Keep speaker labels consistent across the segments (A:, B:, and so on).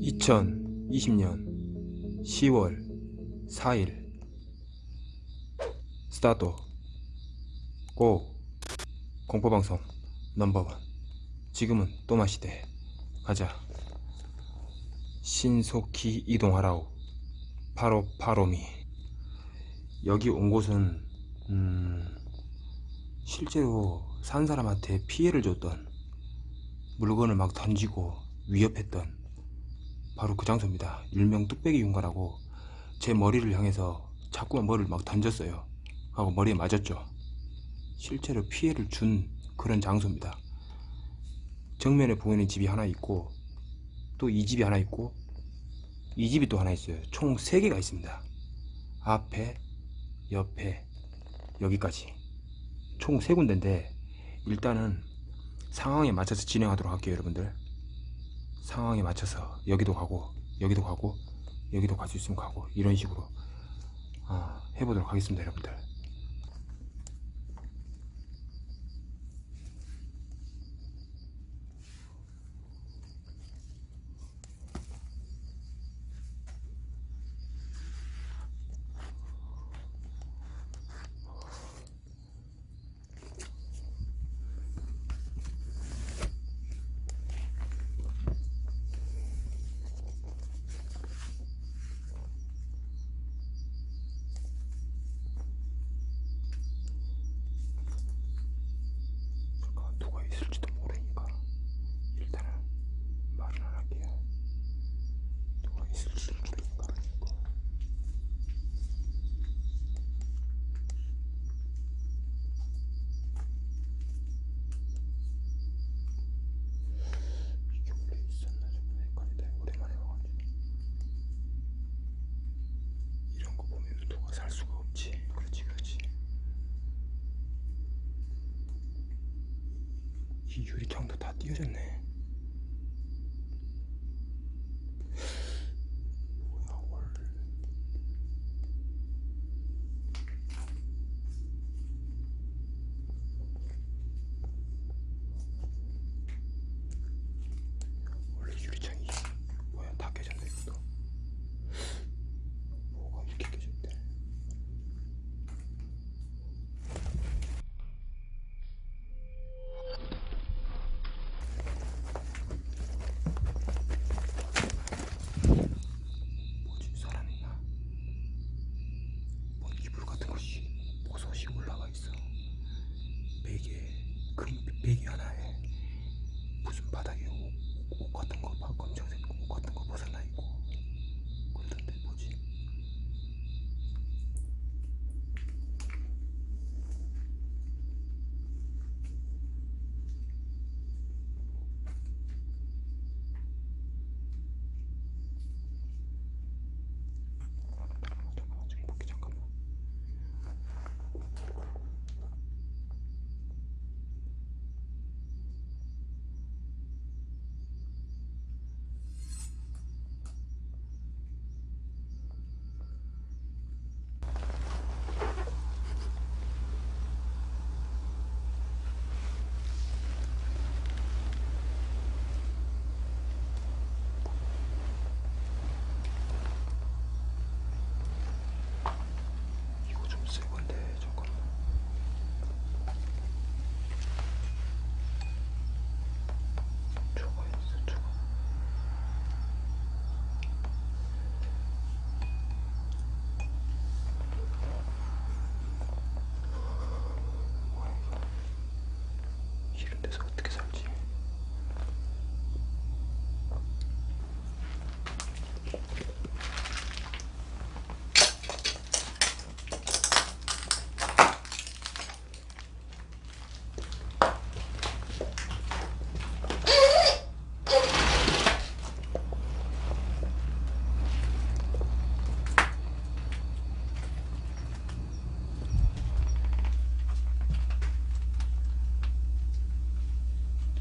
A: (2020년 10월 4일) 스타트. 고. 공포방송 넘버원. 지금은 또마시대. 가자. 신속히 이동하라우 바로 바로미 여기 온 곳은 음, 실제로 산 사람한테 피해를 줬던 물건을 막 던지고 위협했던 바로 그 장소입니다. 일명 뚝배기 윤가라고 제 머리를 향해서 자꾸만 머리를 막 던졌어요. 하고 머리에 맞았죠. 실제로 피해를 준 그런 장소입니다. 정면에 보이는 집이 하나 있고 또 이 집이 하나 있고 이 집이 또 하나 있어요. 총 3개가 있습니다. 앞에 옆에 여기까지 총 3군데인데 일단은 상황에 맞춰서 진행하도록 할게요 여러분들. 상황에 맞춰서 여기도 가고 여기도 가고 여기도 갈 수 있으면 가고 이런 식으로 어, 해보도록 하겠습니다 여러분들 잠깐 누가 있을지도 모르니까 일단은 말은 안 할게요 누가 있을지도 모르니까 이게 원래 있었나 좀 헷갈리다 오랜만에 와가지고 이런 거 보면 누가 살 수가 없지 그렇지 그렇지 이 유리창도 다 띄어졌네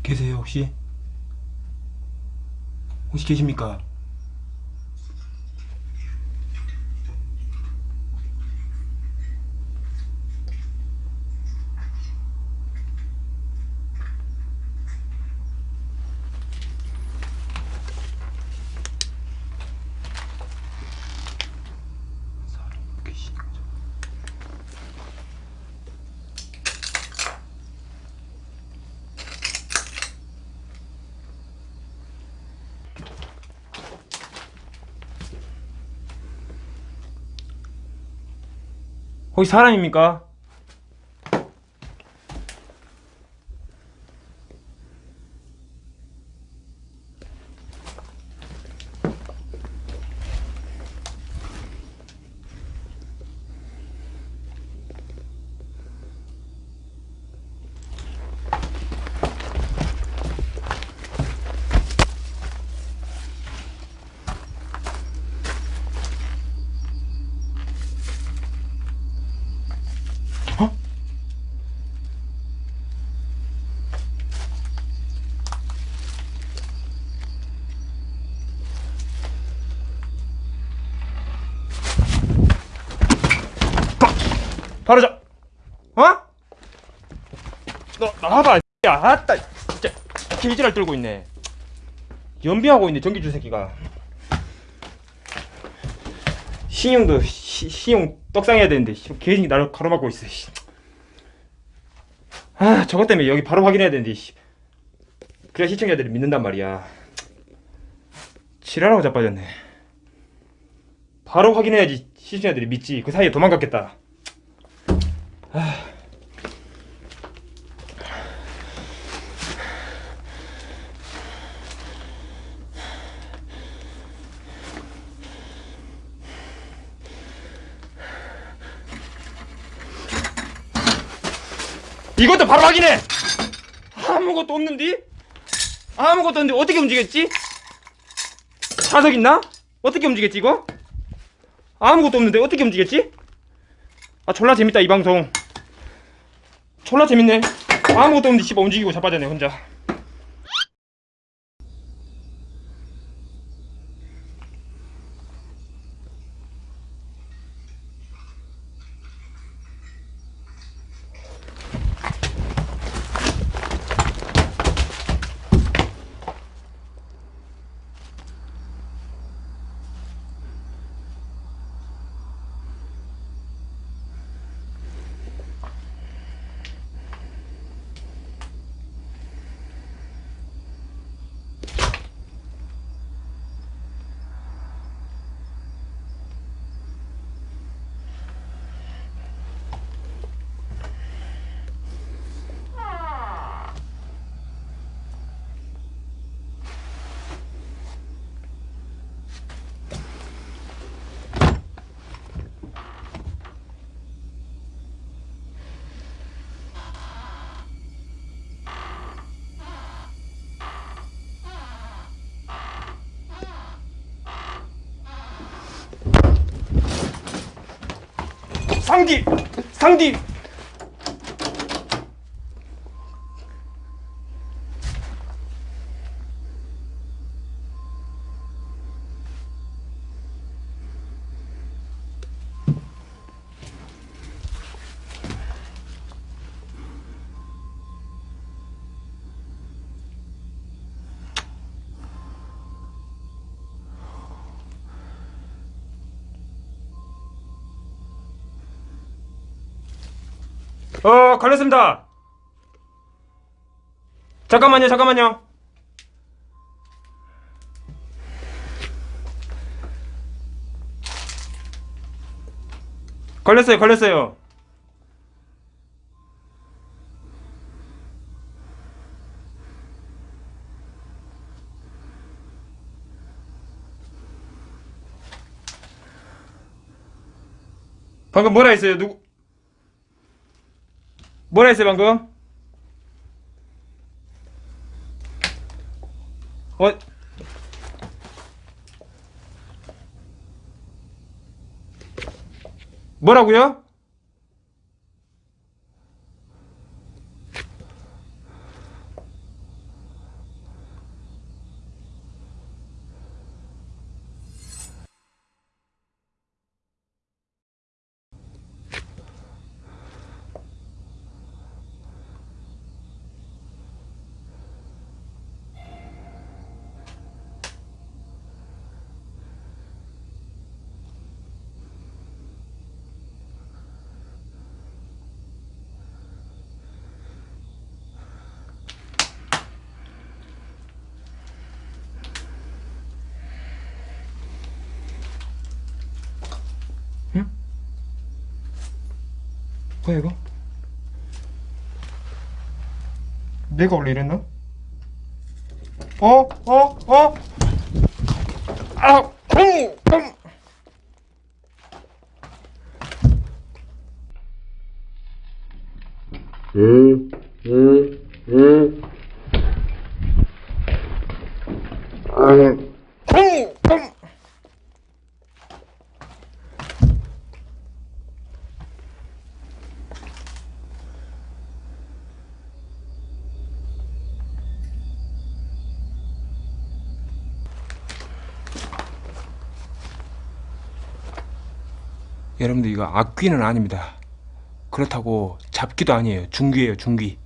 A: 계세요 혹시? 혹시 계십니까? 혹시 사람입니까? 바로 자. 어? 너 나와봐. 야, 아따. 진짜 개지랄 떨고 있네. 연비하고 있네 전기줄 새끼가. 신용도 시, 신용 떡상해야 되는데 씨, 개인이 나를 가로막고 있어. 씨. 아 저것 때문에 여기 바로 확인해야 되는데. 씨. 그래야 시청자들이 믿는단 말이야. 지랄하고 자빠졌네. 바로 확인해야지 시청자들이 믿지. 그 사이에 도망갔겠다. 이것도 바로 확인해! 아무것도 없는데? 아무것도 없는데 어떻게 움직였지? 자석 있나? 어떻게 움직였지 이거? 아무것도 없는데 어떻게 움직였지? 아 졸라 재밌다 이 방송 졸라 재밌네 아무것도 없는데 씨발 움직이고 자빠졌네 혼자 상디! 상디! 어 걸렸습니다. 잠깐만요 잠깐만요. 걸렸어요 걸렸어요. 방금 뭐라 했어요? 누구 뭐라 했어요 방금? 어? 뭐라고요? 뭐야 이거? 내가 원래 이랬나? 어? 어? 어? 아! 음! 음! 음! 음! 여러분들 이거 악귀는 아닙니다. 그렇다고 잡기도 아니에요. 중귀예요, 중귀.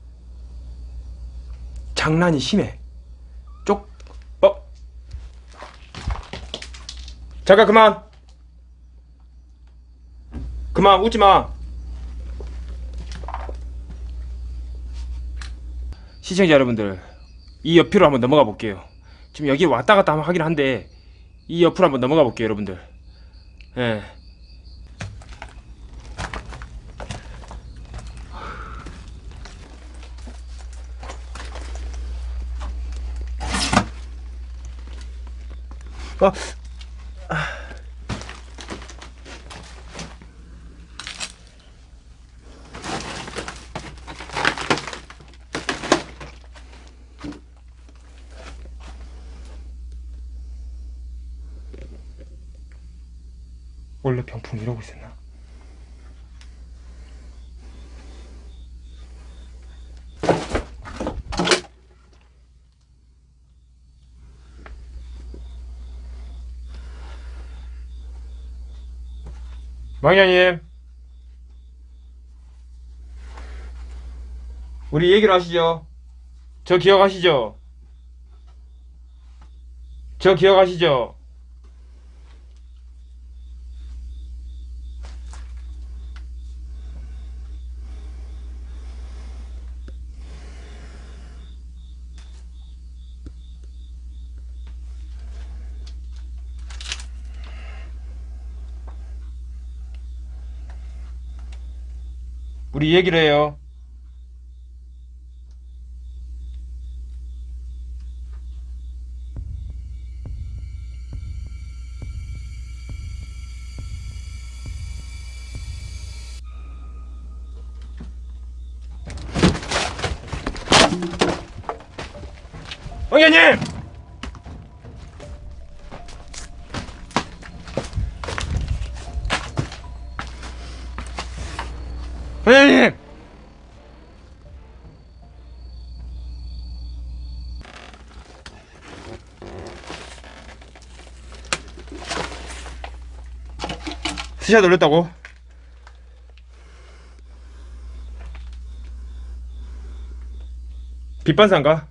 A: 장난이 심해. 쪽, 어? 잠깐 그만. 그만 웃지 마. 시청자 여러분들, 이 옆으로 한번 넘어가 볼게요. 지금 여기 왔다 갔다 하긴 한데 이 옆으로 한번 넘어가 볼게요, 여러분들. 예. 아, 원래 병풍 이러고 있었나? 망ኛ님 우리 얘기를 하시죠 저 기억하시죠? 저 기억하시죠? 우리 얘기를 해요. 황현님! 스샷 올렸다고? 빛반사인가?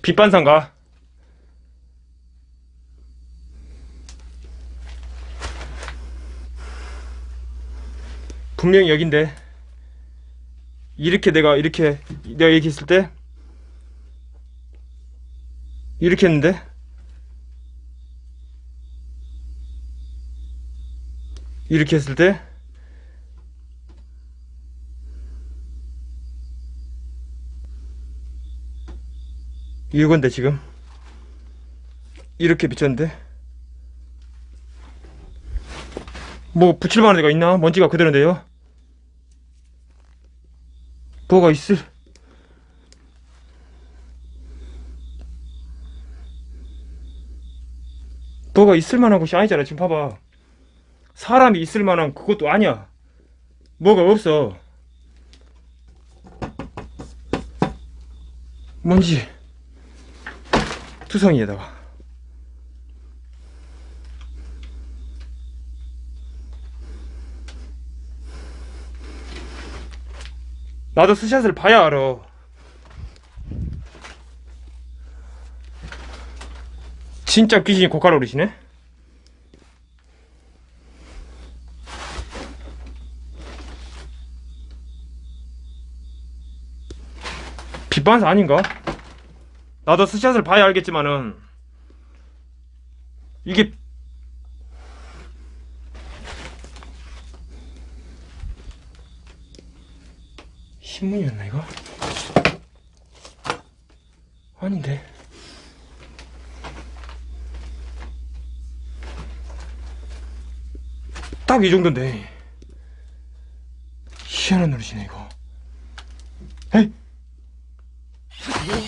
A: 빛반사인가? 분명히 여긴데 이렇게 내가 이렇게 내가 있을 때 이렇게 했는데? 이렇게 했을 때? 이건데 지금? 이렇게 비쳤는데? 뭐 붙일만한 데가 있나? 먼지가 그대로인데요? 뭐가 있을 뭐가 있을 만한 곳이 아니잖아 지금 봐봐. 사람이 있을 만한 그것도 아니야. 뭐가 없어. 뭔지 투성이에다가 나도 스샷을 봐야 알아 진짜 귀신이 고칼 오르시네 빛반사 아닌가? 나도 스샷을 봐야 알겠지만은 이게 신문이었나 이거? 아닌데 딱 이 정도인데 희한한 노릇이네 이거 에이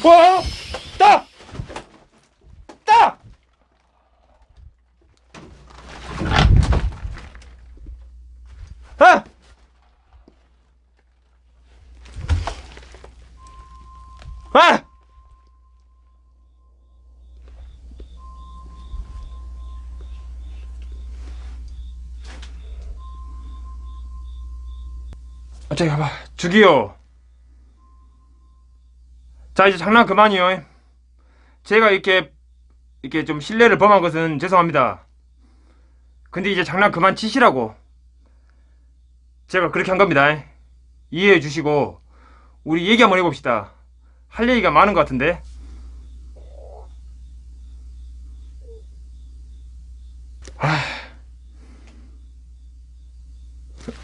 A: 와! 따! 따! 아! 아! 아, 저기 가봐. 저기요. 자, 이제 장난 그만이요. 제가 이렇게, 이렇게 좀 신뢰를 범한 것은 죄송합니다. 근데 이제 장난 그만 치시라고. 제가 그렇게 한 겁니다. 이해해 주시고, 우리 얘기 한번 해봅시다. 할 얘기가 많은 것 같은데. 아.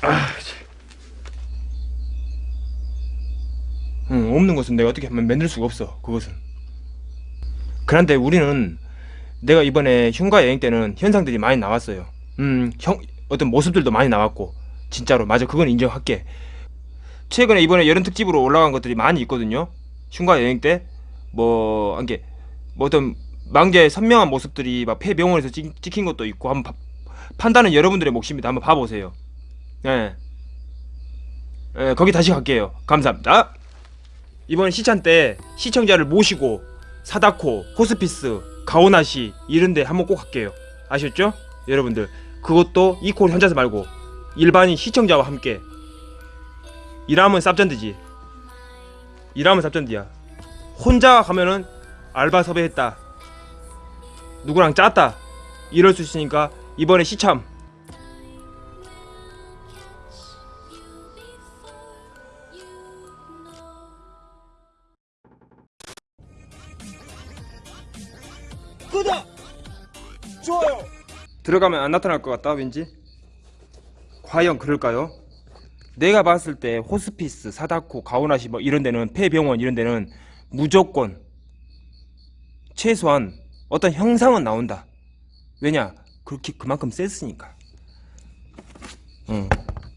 A: 아, 참. 응, 없는 것은 내가 어떻게 하면 만들 수가 없어. 그것은. 그런데 우리는 내가 이번에 흉가 여행 때는 현상들이 많이 나왔어요. 음, 형 어떤 모습들도 많이 나왔고 진짜로 맞아 그건 인정할게. 최근에 이번에 여름 특집으로 올라간 것들이 많이 있거든요. 흉가 여행 때뭐 한게 뭐 어떤 망자의 선명한 모습들이 막 폐병원에서 찍, 찍힌 것도 있고 한번 봐- 판단은 여러분들의 몫입니다. 한번 봐보세요. 예. 예, 거기 다시 갈게요. 감사합니다. 이번 시찬 때 시청자를 모시고 사다코, 호스피스, 가오나시 이런데 한번 꼭 갈게요. 아셨죠? 여러분들 그것도 이콜 현자서 말고 일반인 시청자와 함께 일하면 쌉전드지. 일하면 쌉전드야. 혼자 가면은 알바 섭외했다. 누구랑 짰다. 이럴 수 있으니까 이번에 시참
B: 좋아요!
A: 들어가면 안 나타날 것 같다 왠지? 과연 그럴까요? 내가 봤을 때 호스피스, 사다코, 가오나시 뭐 이런 데는 폐병원 이런 데는 무조건 최소한 어떤 형상은 나온다. 왜냐? 그렇게 그만큼 셌으니까. 응.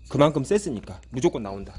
A: 그만큼 셌으니까 무조건 나온다